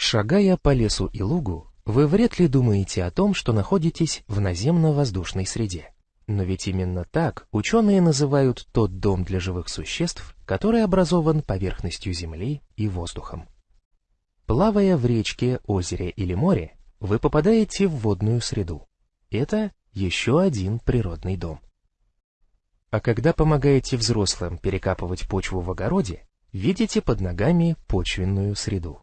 Шагая по лесу и лугу, вы вряд ли думаете о том, что находитесь в наземно-воздушной среде. Но ведь именно так ученые называют тот дом для живых существ, который образован поверхностью Земли и воздухом. Плавая в речке, озере или море, вы попадаете в водную среду. Это еще один природный дом. А когда помогаете взрослым перекапывать почву в огороде, видите под ногами почвенную среду.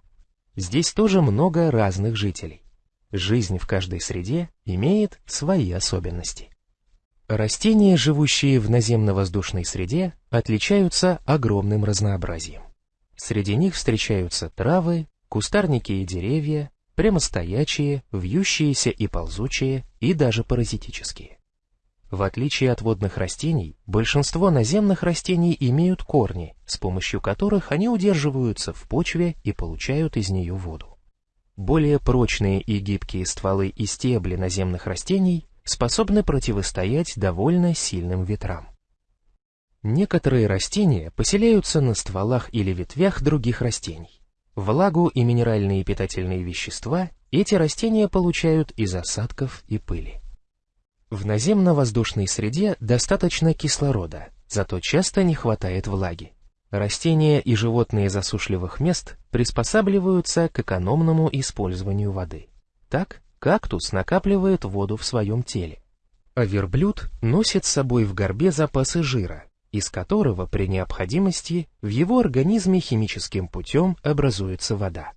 Здесь тоже много разных жителей. Жизнь в каждой среде имеет свои особенности. Растения, живущие в наземно-воздушной среде, отличаются огромным разнообразием. Среди них встречаются травы, кустарники и деревья, прямостоячие, вьющиеся и ползучие, и даже паразитические. В отличие от водных растений, большинство наземных растений имеют корни, с помощью которых они удерживаются в почве и получают из нее воду. Более прочные и гибкие стволы и стебли наземных растений способны противостоять довольно сильным ветрам. Некоторые растения поселяются на стволах или ветвях других растений. Влагу и минеральные питательные вещества эти растения получают из осадков и пыли. В наземно-воздушной среде достаточно кислорода, зато часто не хватает влаги. Растения и животные засушливых мест приспосабливаются к экономному использованию воды. Так, кактус накапливает воду в своем теле, а верблюд носит с собой в горбе запасы жира, из которого при необходимости в его организме химическим путем образуется вода.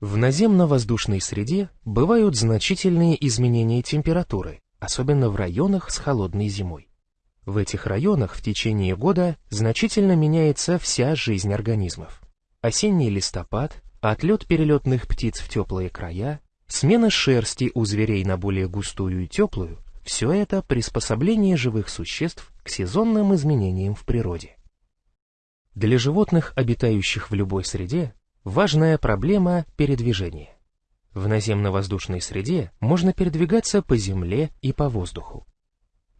В наземно-воздушной среде бывают значительные изменения температуры, особенно в районах с холодной зимой. В этих районах в течение года значительно меняется вся жизнь организмов. Осенний листопад, отлет перелетных птиц в теплые края, смена шерсти у зверей на более густую и теплую – все это приспособление живых существ к сезонным изменениям в природе. Для животных, обитающих в любой среде, важная проблема – передвижение. В наземно-воздушной среде можно передвигаться по земле и по воздуху.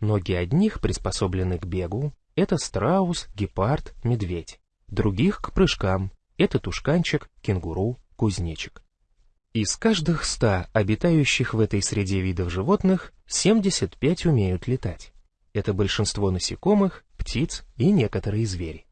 Ноги одних приспособлены к бегу, это страус, гепард, медведь. Других к прыжкам, это тушканчик, кенгуру, кузнечик. Из каждых ста обитающих в этой среде видов животных 75 умеют летать. Это большинство насекомых, птиц и некоторые звери.